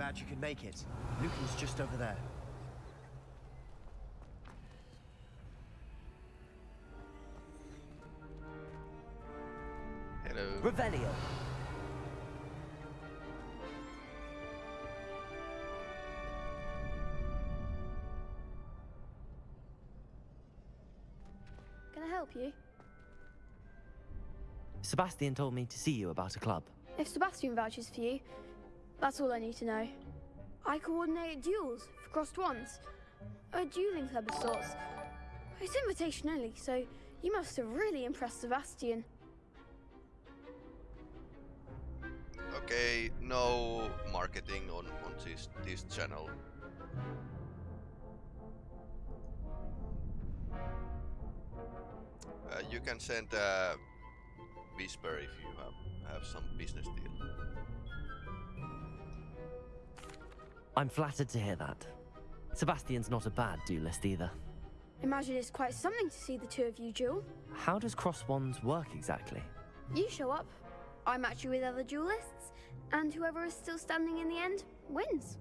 Glad you could make it. Lucan's just over there. Hello. Revelio. Can I help you? Sebastian told me to see you about a club. If Sebastian vouches for you, that's all I need to know. I coordinate duels for crossed wands. A dueling club of sorts. It's invitation only, so you must have really impressed Sebastian. Okay, no marketing on, on this, this channel. Uh, you can send a whisper if you have, have some business deal. I'm flattered to hear that. Sebastian's not a bad duelist either. Imagine it's quite something to see the two of you duel. How does cross wands work exactly? You show up, I match you with other duelists, and whoever is still standing in the end wins.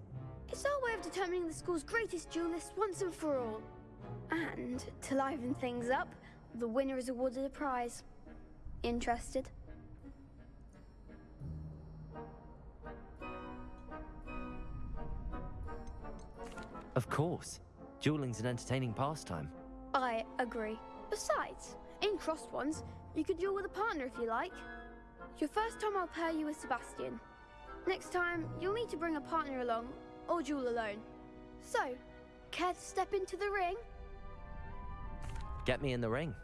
It's our way of determining the school's greatest duelist once and for all. And to liven things up, the winner is awarded a prize. Interested? Of course. Dueling's an entertaining pastime. I agree. Besides, in crossed wands, you could duel with a partner if you like. Your first time I'll pair you with Sebastian. Next time, you'll need to bring a partner along, or duel alone. So, care to step into the ring? Get me in the ring.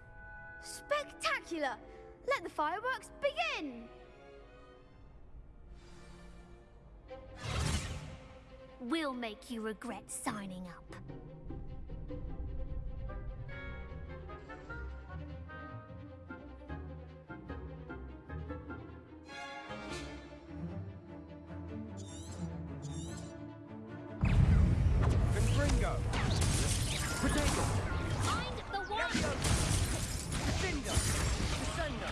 Spectacular! Let the fireworks begin! We'll make you regret signing up. Confringo! Protego! Find the one! Defender! Descender!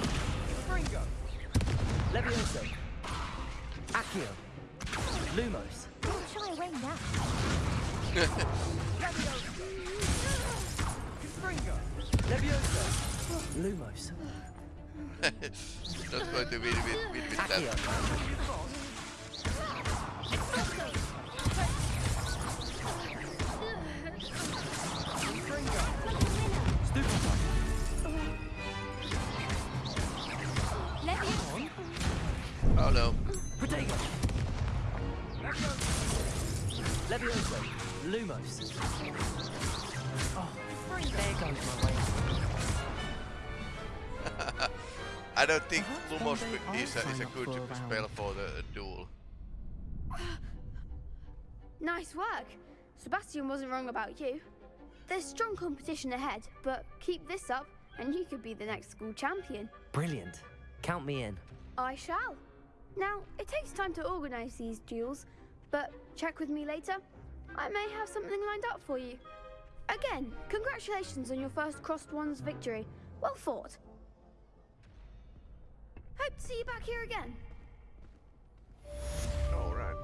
Confringo! Levioso! Accio! Lumos! Don't now. Lumos! Not going to with, win with Accio! that. Oh no. Levioso! Lumos! Oh, there goes my way. I don't think Perhaps Lumos one is a, I'll is a good for a spell for the duel. Nice work. Sebastian wasn't wrong about you. There's strong competition ahead, but keep this up and you could be the next school champion. Brilliant. Count me in. I shall. Now, it takes time to organise these duels, but check with me later. I may have something lined up for you. Again, congratulations on your first Crossed Wands victory. Well fought. Hope to see you back here again. Alright.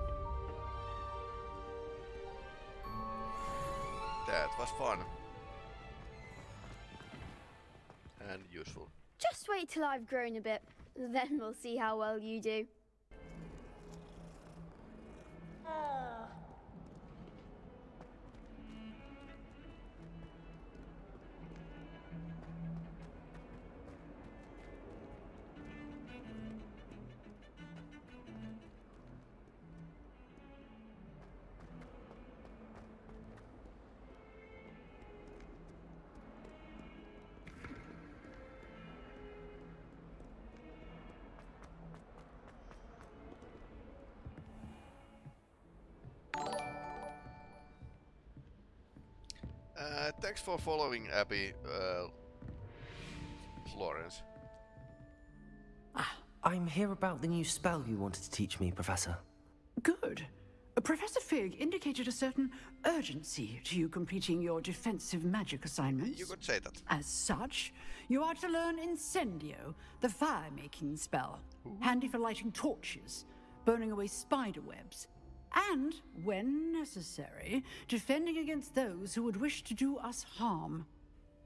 That was fun. And useful. Just wait till I've grown a bit, then we'll see how well you do. Oh. Uh, thanks for following Abby, uh, Florence. I'm here about the new spell you wanted to teach me, Professor. Good. Uh, Professor Fig indicated a certain urgency to you completing your defensive magic assignments. You could say that. As such, you are to learn Incendio, the fire-making spell. Handy for lighting torches, burning away spider webs, and, when necessary, defending against those who would wish to do us harm.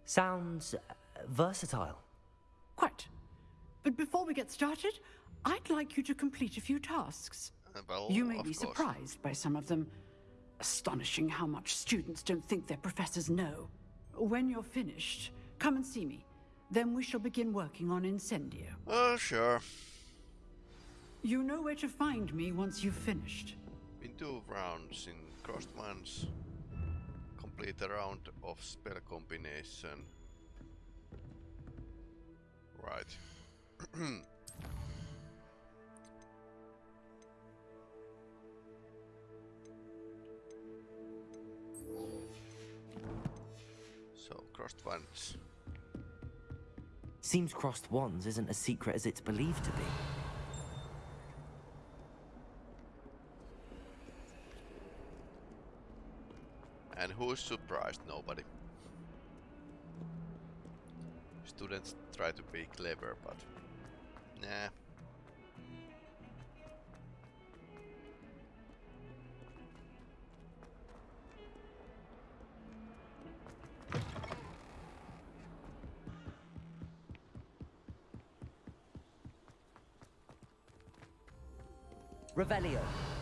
Sounds uh, versatile. Quite. But before we get started, I'd like you to complete a few tasks. Well, You may be course. surprised by some of them. Astonishing how much students don't think their professors know. When you're finished, come and see me. Then we shall begin working on Incendio. Oh, sure. You know where to find me once you've finished. In two rounds in crossed wands. Complete a round of spell combination. Right. so crossed wands. Seems crossed wands isn't as secret as it's believed to be. And who's surprised? Nobody. Students try to be clever, but nah. Revelio.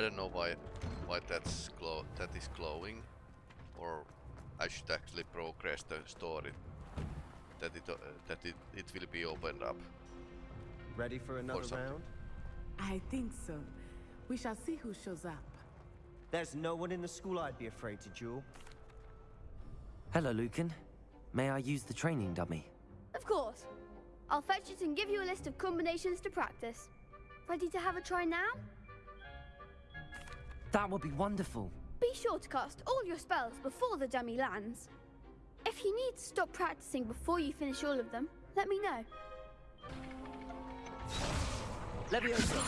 I don't, know why why that's glow that is glowing, or I should actually progress the story that it uh, that it, it will be opened up. Ready for another something. round? I think so. We shall see who shows up. There's no one in the school I'd be afraid to duel. Hello, Lucan. May I use the training dummy? Of course. I'll fetch it and give you a list of combinations to practice. Ready to have a try now? That would be wonderful. Be sure to cast all your spells before the dummy lands. If you need to stop practicing before you finish all of them, let me know. Leviosa.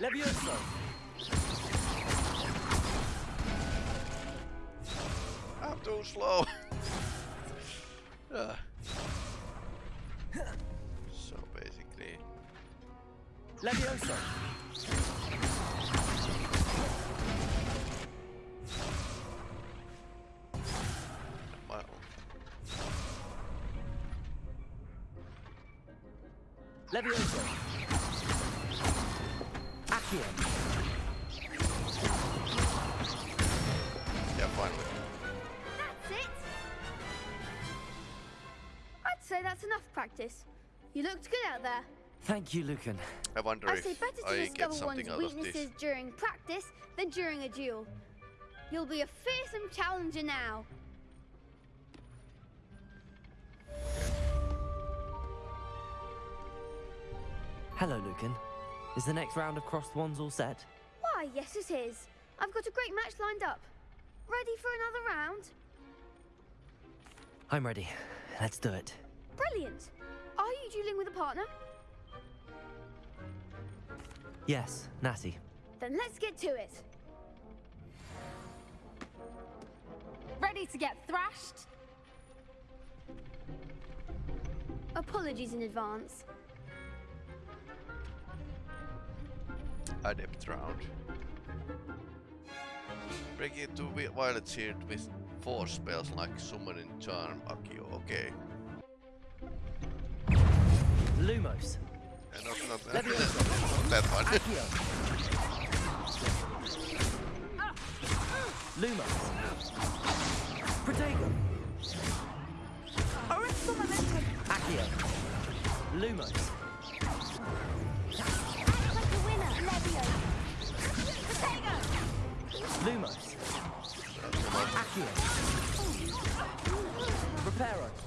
Leviosa. I'm too slow. So basically, Leviosa. You, Lucan. I wonder I if say better to I get discover something one's out of weaknesses during practice than during a duel. You'll be a fearsome challenger now. Hello, Lucan. Is the next round of crossed wands all set? Why, yes, it is. I've got a great match lined up. Ready for another round? I'm ready. Let's do it. Brilliant. Are you dueling with a partner? Yes, Natty. Then let's get to it. Ready to get thrashed? Apologies in advance. Adept round. Break it to vi- Violet Shield with four spells like Summoning Charm, Accio, okay. Lumos. And not, not, Leviosa. not that one. Lumos. Protego. Arresto momentum! Accio. Lumos. Act like a winner, Levio. Protego! Lumos. Accio. Reparo.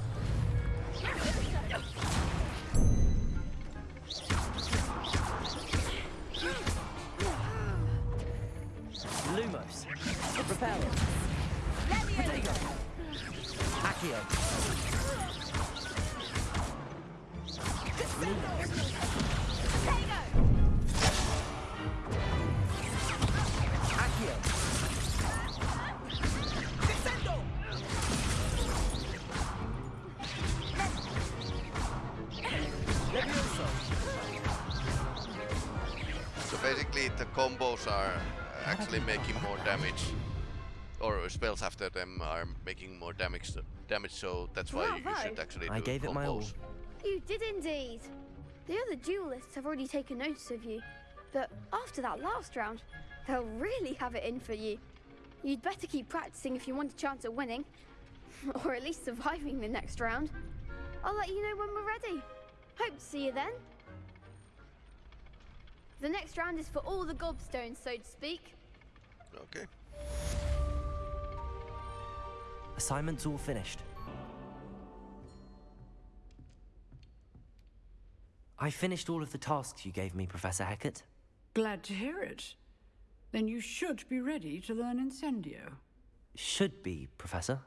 The combos are uh, actually making more damage. Or spells after them are making more damage damage so that's why you should actually do I gave combos. it my all. You did indeed. The other duelists have already taken notice of you, but after that last round, they'll really have it in for you. You'd better keep practicing if you want a chance at winning, or at least surviving the next round. I'll let you know when we're ready. Hope to see you then. The next round is for all the gobstones, so to speak. Okay. Assignments all finished. I finished all of the tasks you gave me, Professor Hecat. Glad to hear it. Then you should be ready to learn Incendio. Should be, Professor.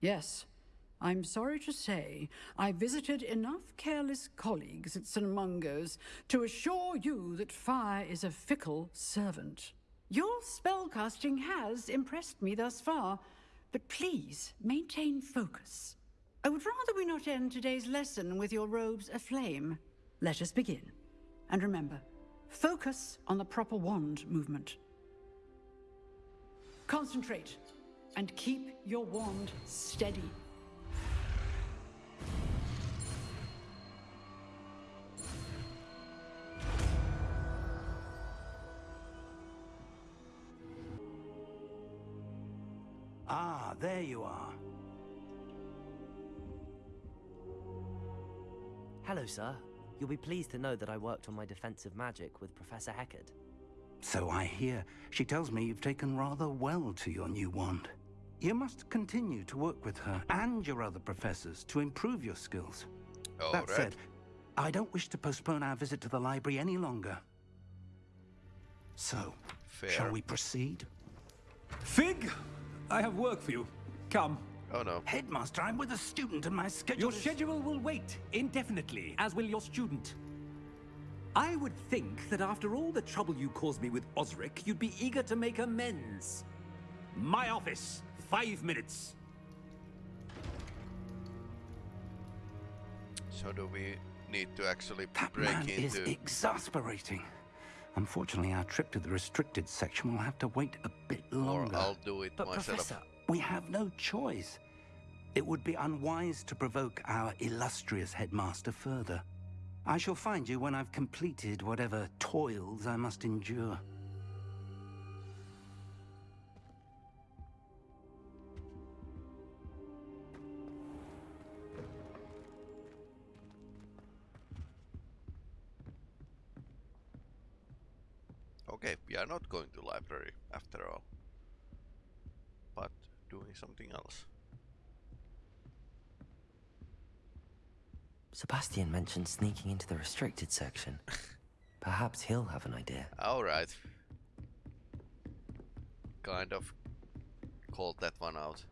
Yes. I'm sorry to say, I visited enough careless colleagues at St. Mungo's to assure you that fire is a fickle servant. Your spellcasting has impressed me thus far, but please maintain focus. I would rather we not end today's lesson with your robes aflame. Let us begin. And remember, focus on the proper wand movement. Concentrate and keep your wand steady. There you are. Hello, sir. You'll be pleased to know that I worked on my defensive magic with Professor Hecat. So I hear. She tells me you've taken rather well to your new wand. You must continue to work with her and your other professors to improve your skills. All that right. said, I don't wish to postpone our visit to the library any longer. So, Fair. shall we proceed? Fig, I have work for you. Come. Oh no. Headmaster, I'm with a student and my schedule Your is- schedule will wait indefinitely, as will your student. I would think that after all the trouble you caused me with Osric, you'd be eager to make amends. My office, five minutes. So do we need to actually That break man is into exasperating. Unfortunately, our trip to the restricted section will have to wait a bit or longer. I'll do it But, myself. Professor, We have no choice. It would be unwise to provoke our illustrious headmaster further. I shall find you when I've completed whatever toils I must endure. Sebastian mentioned sneaking into the restricted section. Perhaps he'll have an idea. Alright. Kind of called that one out.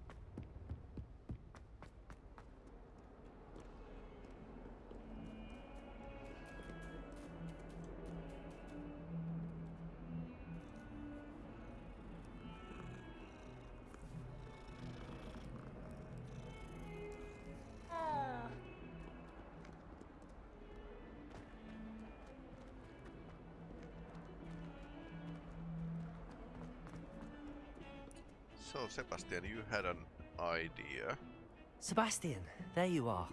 Sebastian, you had an idea. Sebastian, there you are.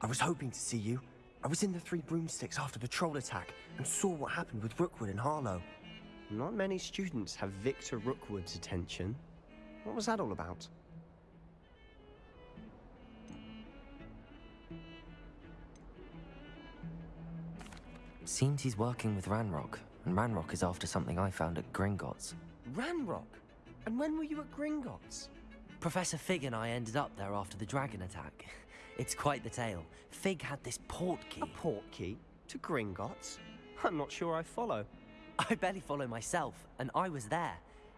I was hoping to see you. I was in the Three Broomsticks after the troll attack and saw what happened with Rookwood and Harlow. Not many students have Victor Rookwood's attention. What was that all about? Seems he's working with Ranrock, and Ranrock is after something I found at Gringotts. Ranrock? And when were you at Gringotts? Professor Fig and I ended up there after the dragon attack. It's quite the tale. Fig had this port key. A Portkey? To Gringotts? I'm not sure I follow. I barely follow myself, and I was there.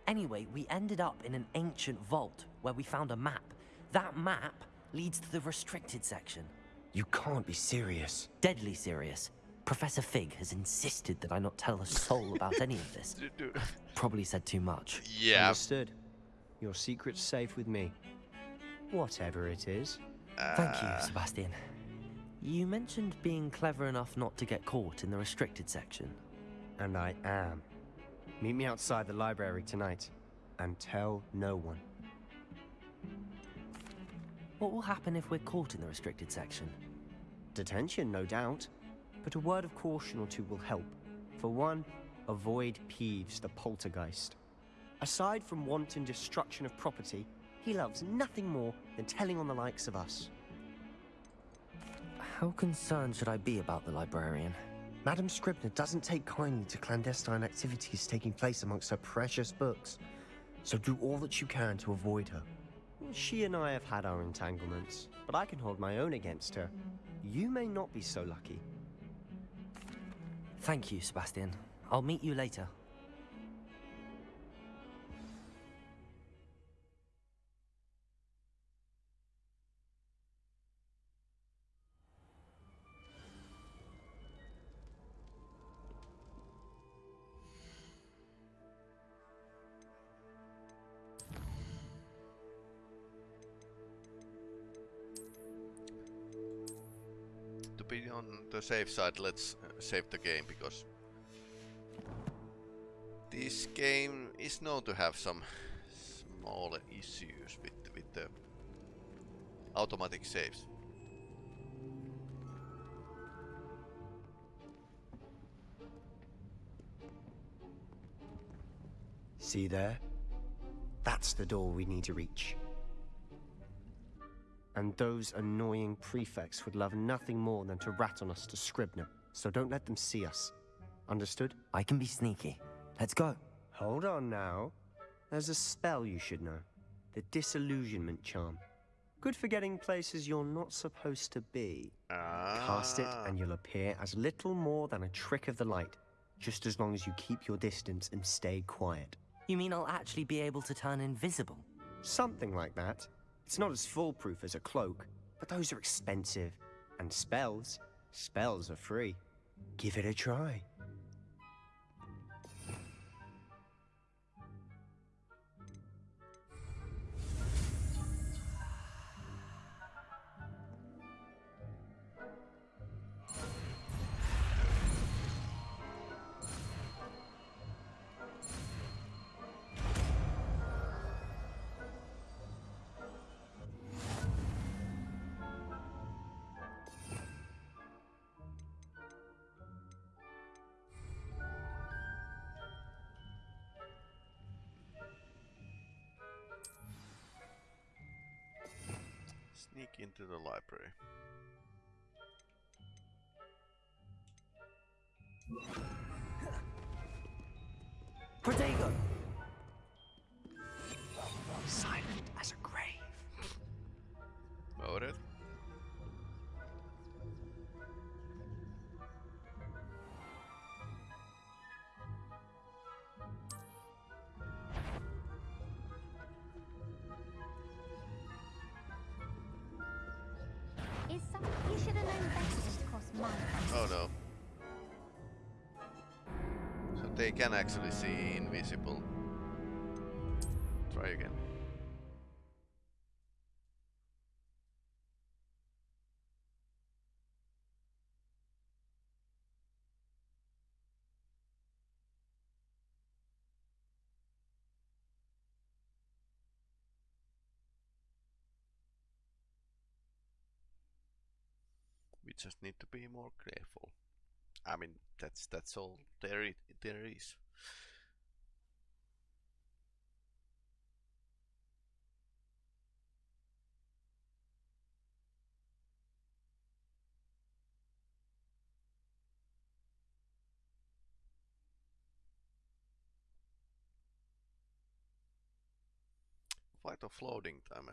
Anyway, we ended up in an ancient vault where we found a map. That map leads to the restricted section. You can't be serious. Deadly serious. Professor Fig has insisted that I not tell a soul about any of this. Probably said too much. Yeah. Understood. Your secret's safe with me. Whatever it is. Thank you, Uh, Sebastian. You mentioned being clever enough not to get caught in the restricted section. And I am. Meet me outside the library tonight. And tell no one. What will happen if we're caught in the restricted section? Detention, no doubt. But a word of caution or two will help. For one, avoid Peeves the poltergeist. Aside from wanton destruction of property, he loves nothing more than telling on the likes of us. How concerned should I be about the librarian? Madame Scribner doesn't take kindly to clandestine activities taking place amongst her precious books. So do all that you can to avoid her. She and I have had our entanglements, but I can hold my own against her. You may not be so lucky. Thank you, Sebastian. I'll meet you later. to be on the safe side, let's uh, save the game because this game is known to have some small issues with with the automatic saves. See there? That's the door we need to reach. And those annoying prefects would love nothing more than to rat on us to Scribner, so don't let them see us. Understood? I can be sneaky. Let's go. Hold on now. There's a spell you should know. The Disillusionment Charm. Good for getting places you're not supposed to be. Cast it Ah. and you'll appear as little more than a trick of the light, just as long as you keep your distance and stay quiet. You mean I'll actually be able to turn invisible? Something like that. It's not as foolproof as a cloak, but those are expensive. And spells, spells are free. Give it a try. Library. Oh no. So they can actually see invisible. Try again. just need to be more careful. I mean, that's that's all there it, there is. Quite of floating time.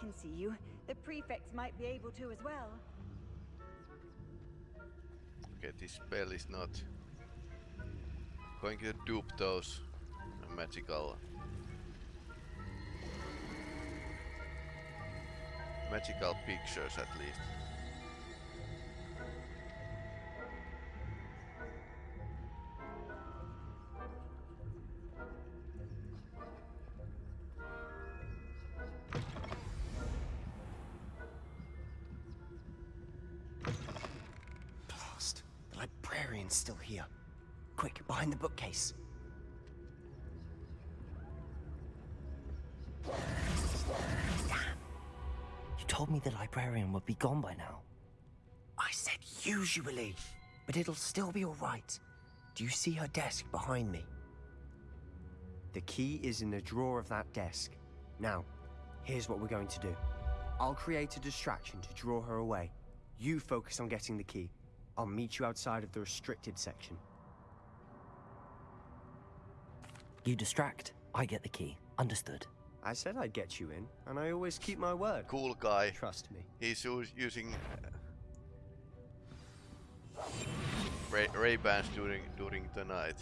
Can see you, the prefects might be able to as well. Okay, this spell is not going to dupe those magical magical pictures at least. The librarian would be gone by now. I said usually, but it'll still be alright. Do you see her desk behind me? The key is in the drawer of that desk. Now, here's what we're going to do. I'll create a distraction to draw her away. You focus on getting the key. I'll meet you outside of the restricted section. You distract, I get the key. Understood. I said I'd get you in, and I always keep my word. Cool guy. Trust me. He's us- using uh, Ray Ray Bans during during the night.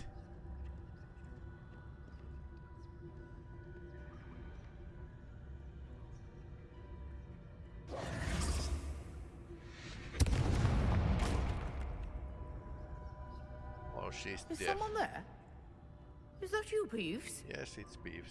Oh, she's Is deaf. someone there? Is that you, Peeves? Yes, it's Beeves.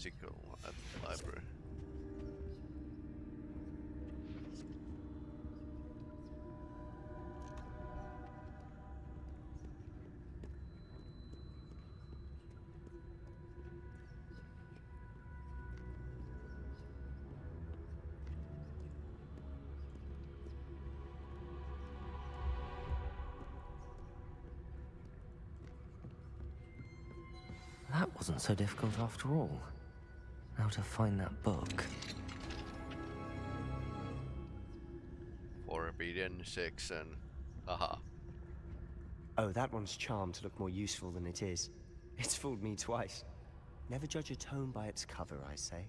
Magical at the library. That wasn't so difficult after all. Now to find that book. Forbidden section. Haha. Oh, that one's charmed to look more useful than it is. It's fooled me twice. Never judge a tome by its cover, I say.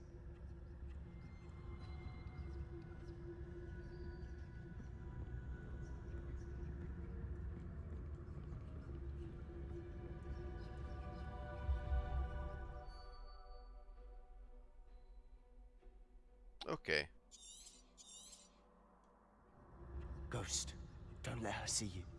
Okay. Ghost, don't let her see you.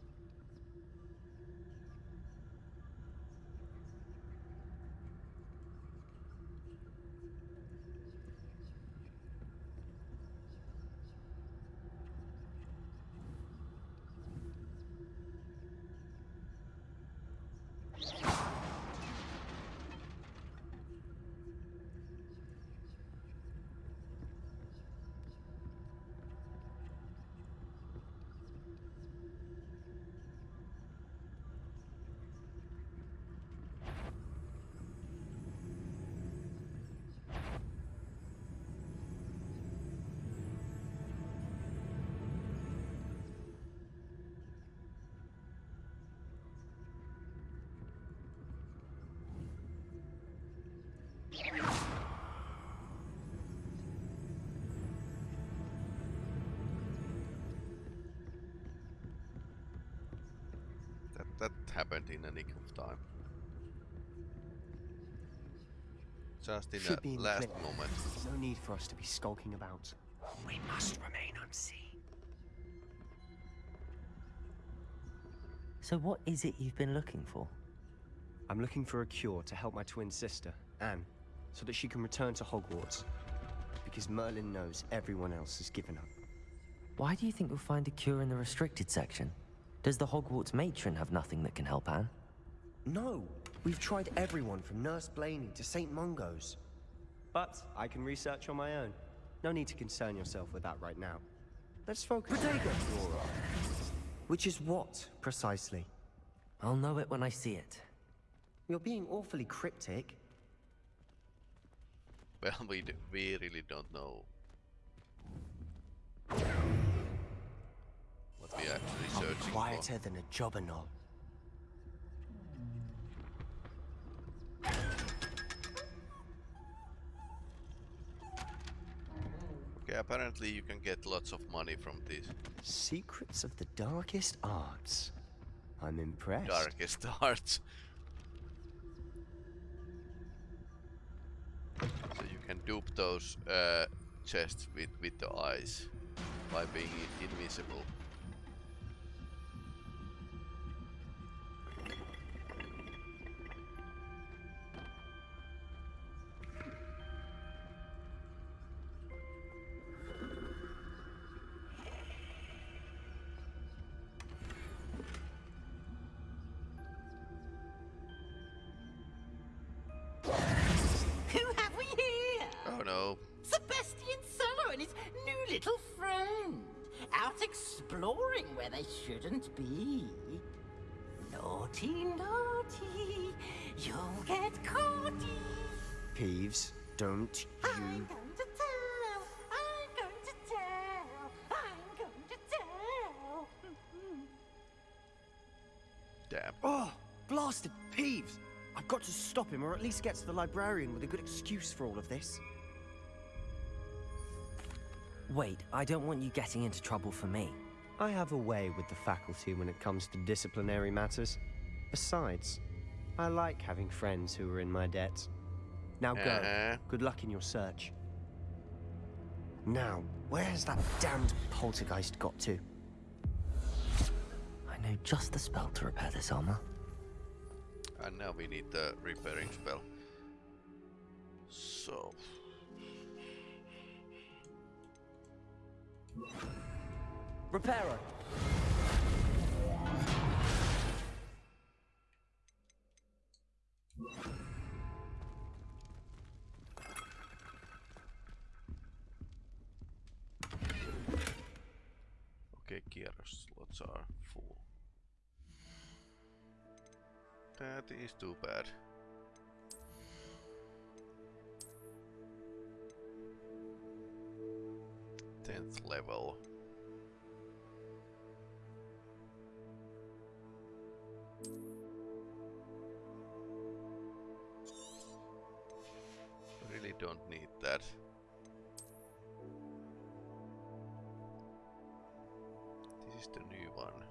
In a nick of time. Just in Should the in the last clip. moment. No need for us to be skulking about. We must remain unseen. So what is it you've been looking for? I'm looking for a cure to help my twin sister, Anne, so that she can return to Hogwarts. Because Merlin knows everyone else has given up. Why do you think you'll find a cure in the restricted section? Does the Hogwarts matron have nothing that can help Anne? No, we've tried everyone from Nurse Blainey to St. Mungo's. But I can research on my own. No need to concern yourself with that right now. Let's focus. Bodega, Flora. Which is what, precisely? I'll know it when I see it. You're being awfully cryptic. Well, we, d we really don't know we actually be searching quieter than a jobberknoll. for. Okay, apparently you can get lots of money from this. Secrets of the darkest arts. I'm impressed. darkest arts. So you can dupe those uh, chests with, with the eyes by being invisible. Exploring where they shouldn't be. Naughty, naughty. You'll get caughty. Peeves, don't you... I'm going to tell. I'm going to tell. I'm going to tell. Damn. Oh, blasted Peeves! I've got to stop him, or at least get to the librarian with a good excuse for all of this. Wait, I don't want you getting into trouble for me. I have a way with the faculty when it comes to disciplinary matters. Besides, I like having friends who are in my debt. Now go. Uh-huh. Good luck in your search. Now, where has that damned poltergeist got to? I know just the spell to repair this armor. And now we need the repairing spell. So, Repairer! okay, kierros slots are full. That is too bad. Tenth level. Don't need that. This is the new one.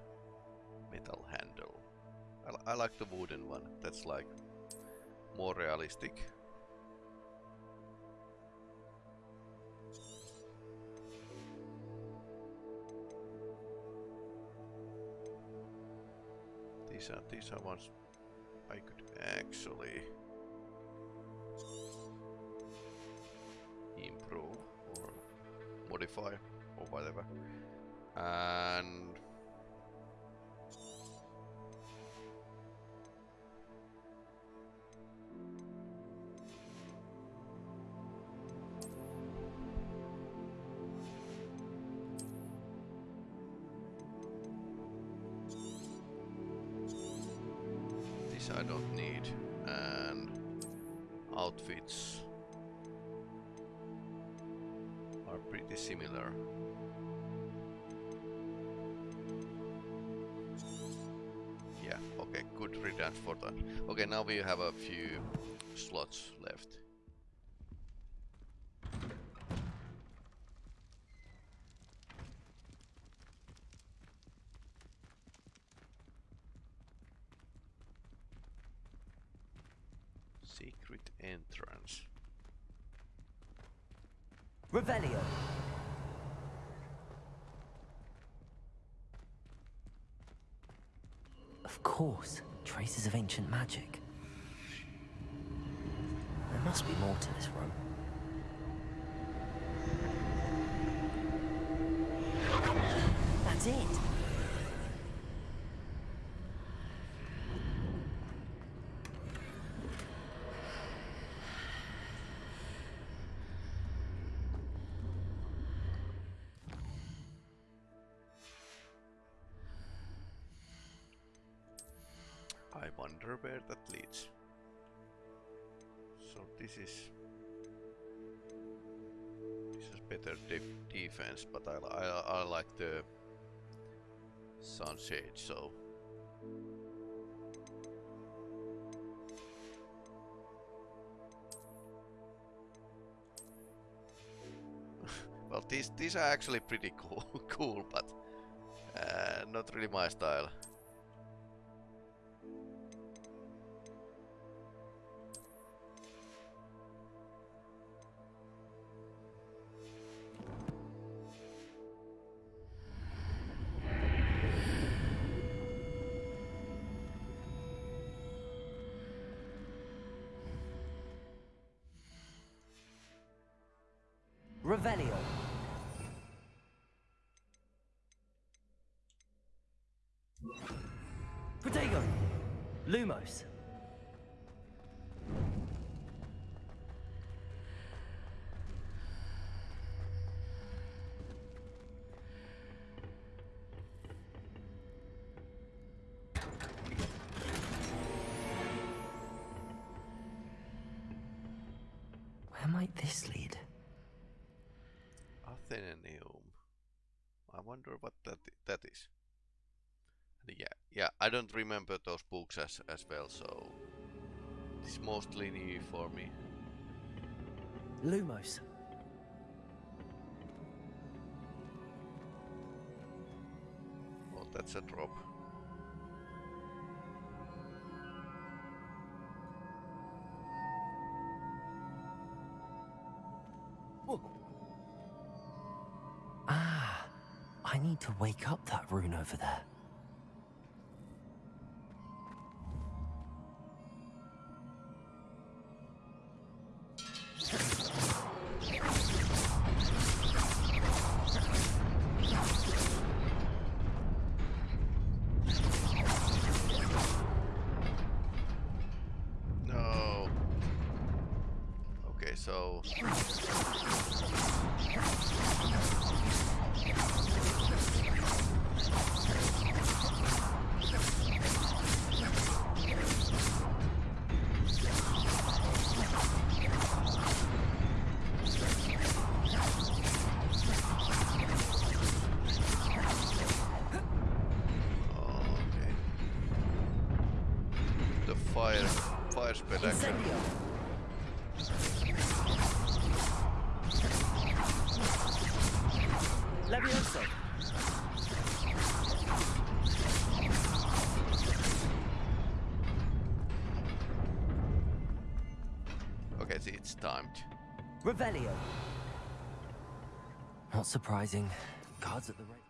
Metal handle. I, I like the wooden one. That's like more realistic. These are these are ones I could actually modify or whatever. And this I don't need. And outfits similar. Yeah, okay, good riddance for that. Okay, now we have a few slots left. Secret entrance. Revelio! Of course, traces of ancient magic. There must be more to this room. That's it! Sunshade. So well, these these are actually pretty cool, cool, but uh, not really my style. Protego. Lumos. Where might this lead? Athenaeum. I wonder what that that is. And yeah, yeah, I don't remember those books as as well, so it's mostly new for me. Lumos. Oh, that's a drop. Ah, I need to wake up that rune over there. Revelio. Not surprising. Cards at the rate.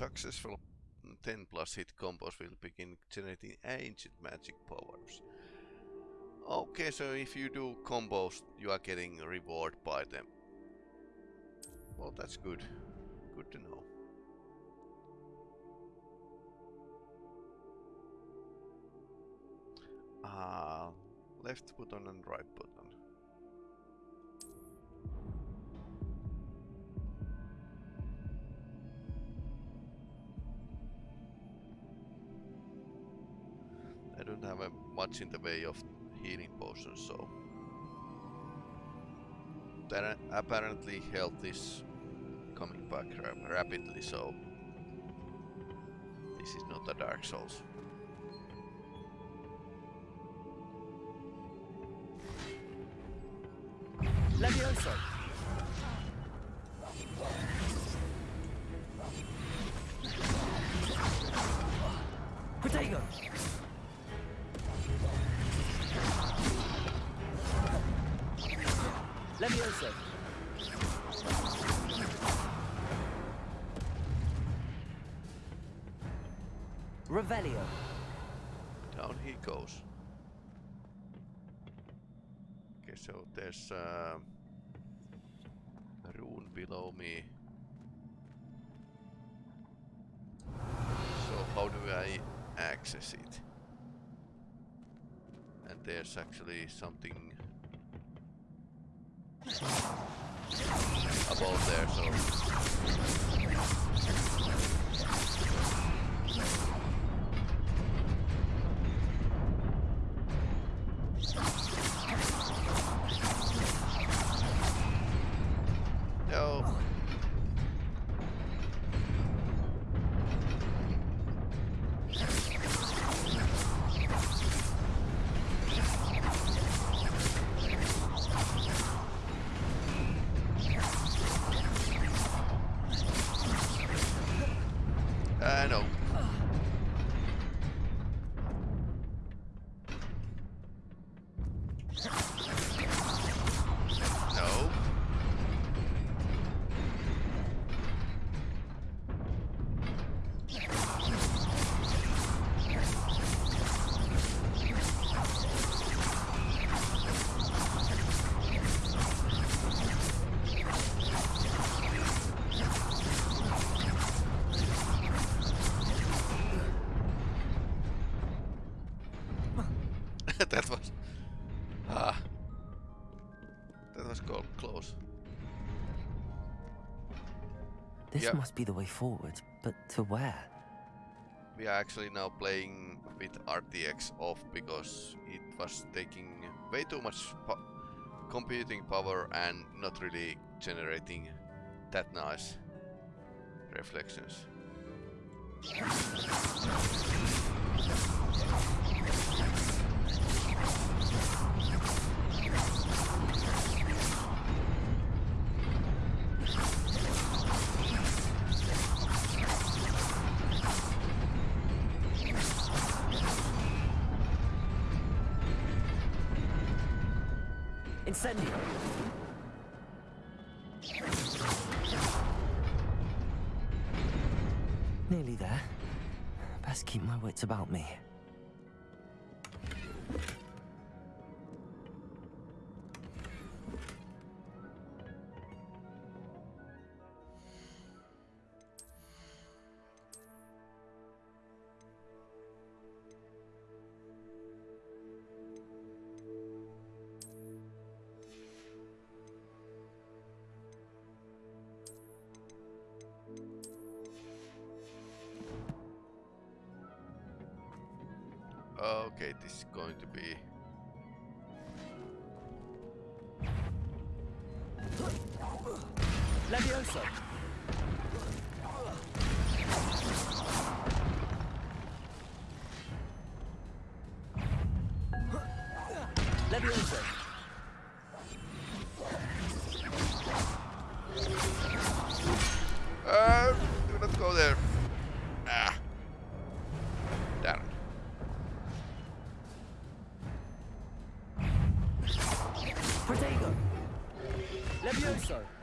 Successful 10 plus hit combos will begin generating ancient magic powers. Okay, so if you do combos, you are getting reward by them. Well, that's good. Good to know. Ah, left button and right button. Have much in the way of healing potions, so Then apparently health is coming back ra rapidly, so this is not a Dark Souls. Levioso. So there's uh, a rune below me. So how do I access it? And there's actually something above there, so This must be the way forward, but to where? We are actually now playing with RTX off because it was taking way too much po- computing power and not really generating that nice reflections. Incendio! Nearly there. Best keep my wits about me. Okay, this is going to be Levioso! Levioso!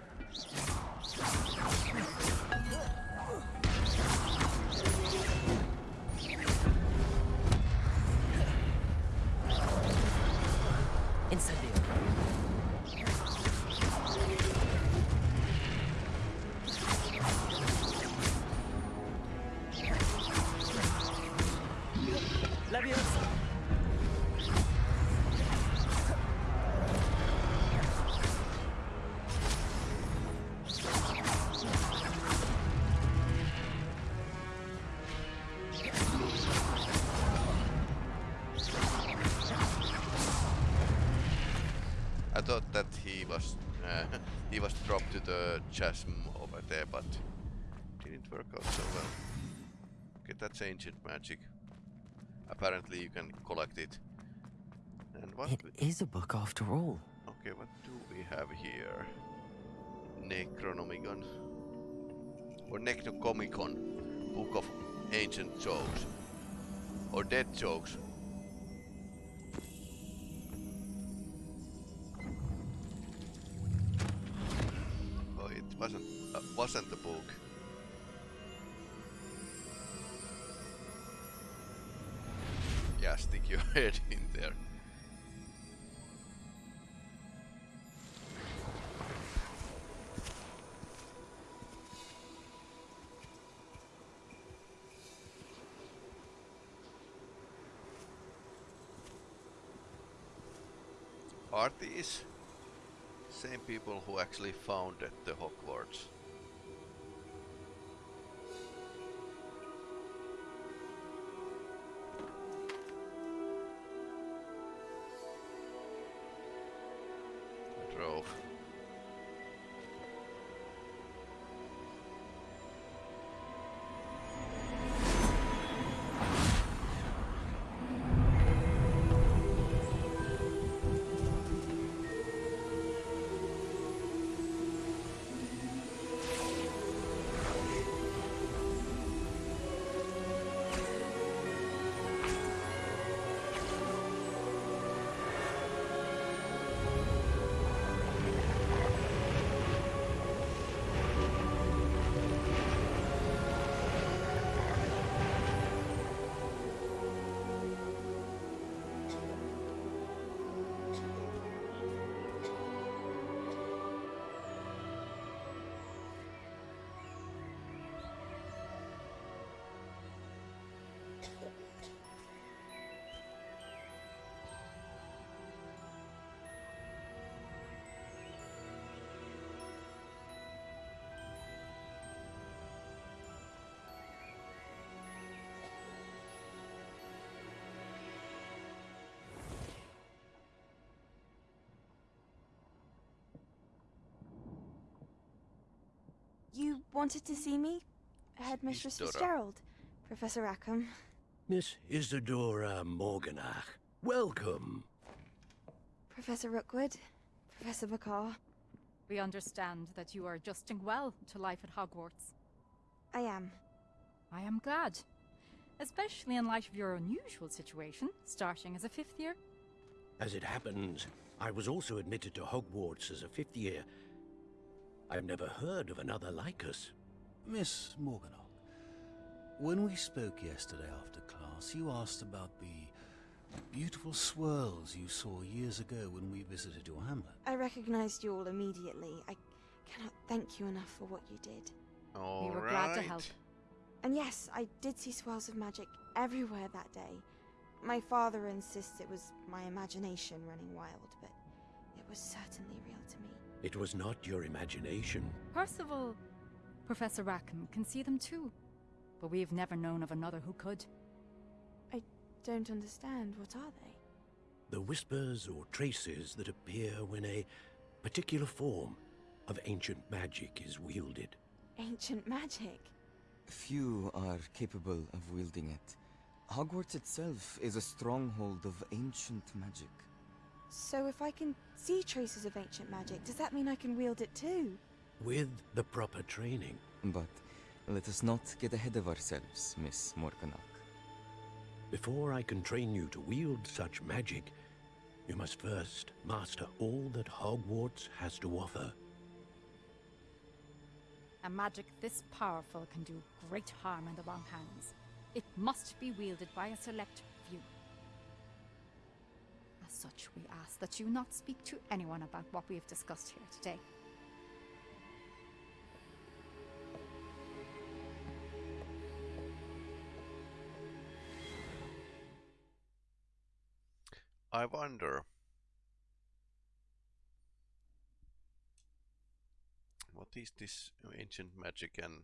He was dropped to the chasm over there, but didn't work out so well. Okay, that's ancient magic. Apparently, you can collect it. And what? It is a book after all. Okay, what do we have here? Necronomicon. Or Necrocomicon. Book of Ancient Jokes. Or dead jokes. Wasn't uh, wasn't the book. Yeah, stick your head in there. Are these same people who actually founded the Hogwarts? Wanted to see me? Headmistress Isidora. Fitzgerald. Professor Rackham. Miss Isidora Morganach, welcome. Professor Rookwood. Professor Bakar. We understand that you are adjusting well to life at Hogwarts. I am. I am glad. Especially in light of your unusual situation, starting as a fifth year. As it happens, I was also admitted to Hogwarts as a fifth year. I've never heard of another like us. Miss Morganach, when we spoke yesterday after class, you asked about the beautiful swirls you saw years ago when we visited your hamlet. I recognized you all immediately. I cannot thank you enough for what you did. All we were glad to help. And yes, I did see swirls of magic everywhere that day. My father insists it was my imagination running wild, but it was certainly real to me. It was not your imagination. Percival, Professor Rackham can see them too. But we've never known of another who could. I don't understand. What are they? The whispers or traces that appear when a particular form of ancient magic is wielded. Ancient magic. Few are capable of wielding it. Hogwarts itself is a stronghold of ancient magic. So if I can see traces of ancient magic, does that mean I can wield it too? With the proper training. But let us not get ahead of ourselves, Miss Morganach. Before I can train you to wield such magic, you must first master all that Hogwarts has to offer. A magic this powerful can do great harm in the wrong hands. It must be wielded by a select few. As such, we ask that you not speak to anyone about what we have discussed here today. I wonder. What is this ancient magic and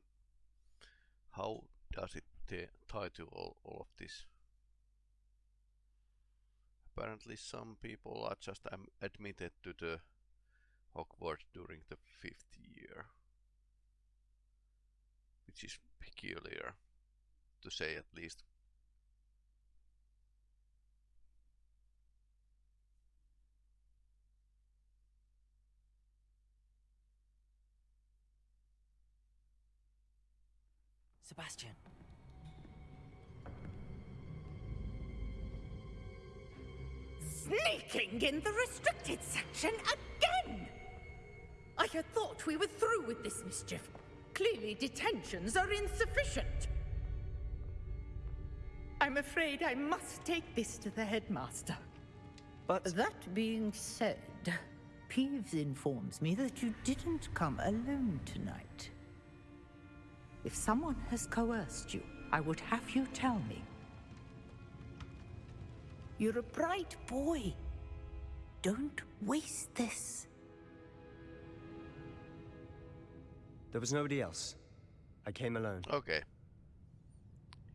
how does it tie to all, all of this? Apparently some people are just admitted to the Hogwarts during the fifth year. Which is peculiar, to say at least. Sebastian. Sneaking in the restricted section again! I had thought we were through with this mischief. Clearly, detentions are insufficient. I'm afraid I must take this to the headmaster. But that being said, Peeves informs me that you didn't come alone tonight. If someone has coerced you, I would have you tell me. You're a bright boy. Don't waste this. There was nobody else. I came alone. Okay.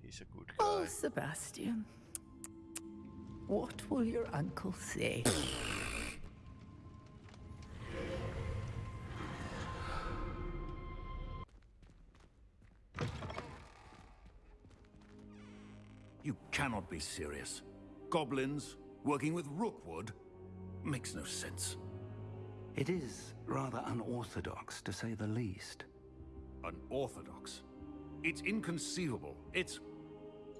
He's a good oh, guy. Oh, Sebastian. What will your uncle say? You cannot be serious. Goblins working with Rookwood makes no sense. It is rather unorthodox, to say the least. Unorthodox? It's inconceivable. It's...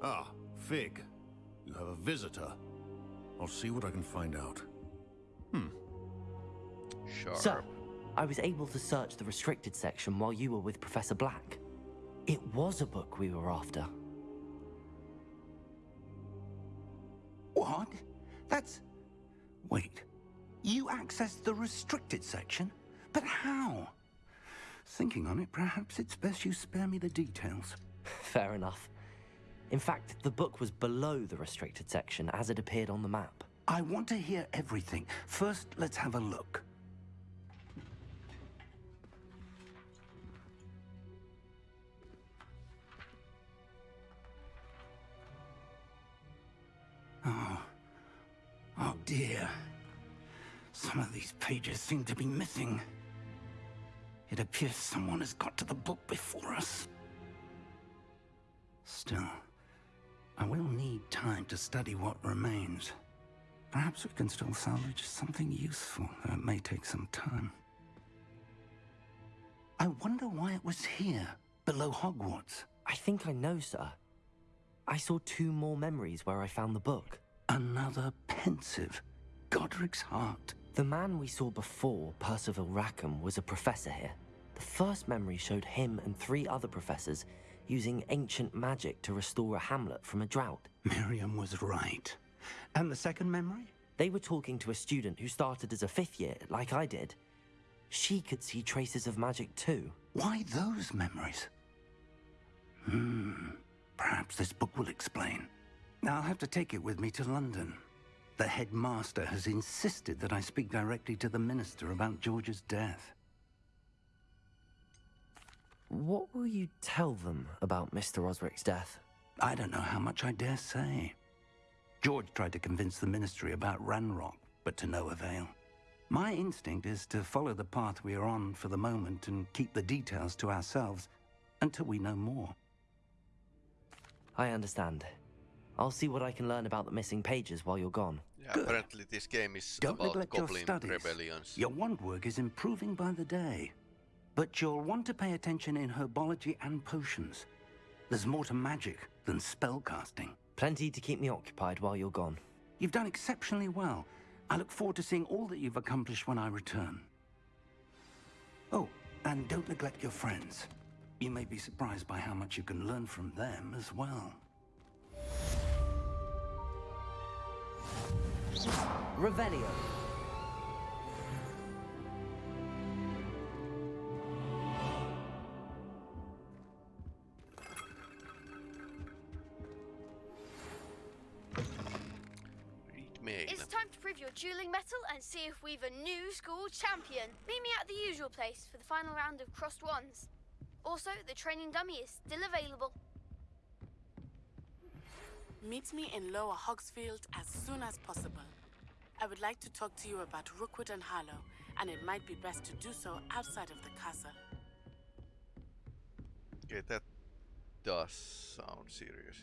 Ah, Fig. You have a visitor. I'll see what I can find out. Hmm. Sharp. Sir, I was able to search the restricted section while you were with Professor Black. It was a book we were after. What? That's... Wait. You accessed the restricted section? But how? Thinking on it, perhaps it's best you spare me the details. Fair enough. In fact, the book was below the restricted section as it appeared on the map. I want to hear everything. First, let's have a look. Some of these pages seem to be missing. It appears someone has got to the book before us. Still, I will need time to study what remains. Perhaps we can still salvage something useful, though it may take some time. I wonder why it was here, below Hogwarts. I think I know, sir. I saw two more memories where I found the book. Another Pensieve. Godric's heart. The man we saw before, Percival Rackham, was a professor here. The first memory showed him and three other professors using ancient magic to restore a hamlet from a drought. Miriam was right. And the second memory? They were talking to a student who started as a fifth year, like I did. She could see traces of magic too. Why those memories? Hmm. Perhaps this book will explain. I'll have to take it with me to London. The headmaster has insisted that I speak directly to the minister about George's death. What will you tell them about Mr. Osric's death? I don't know how much I dare say. George tried to convince the ministry about Ranrock, but to no avail. My instinct is to follow the path we are on for the moment and keep the details to ourselves until we know more. I understand. I'll see what I can learn about the missing pages while you're gone. Yeah, apparently this game is Don't about neglect your goblin studies. rebellions. Your wand work is improving by the day. But you'll want to pay attention in herbology and potions. There's more to magic than spellcasting. Plenty to keep me occupied while you're gone. You've done exceptionally well. I look forward to seeing all that you've accomplished when I return. Oh, and don't neglect your friends. You may be surprised by how much you can learn from them as well. Revelio. It's time to prove your dueling mettle and see if we've a new school champion. Meet me at the usual place for the final round of crossed wands. Also, the training dummy is still available. Meet me in Lower Hogsfield as soon as possible. I would like to talk to you about Rookwood and Harlow, and it might be best to do so outside of the castle. Okay, that does sound serious.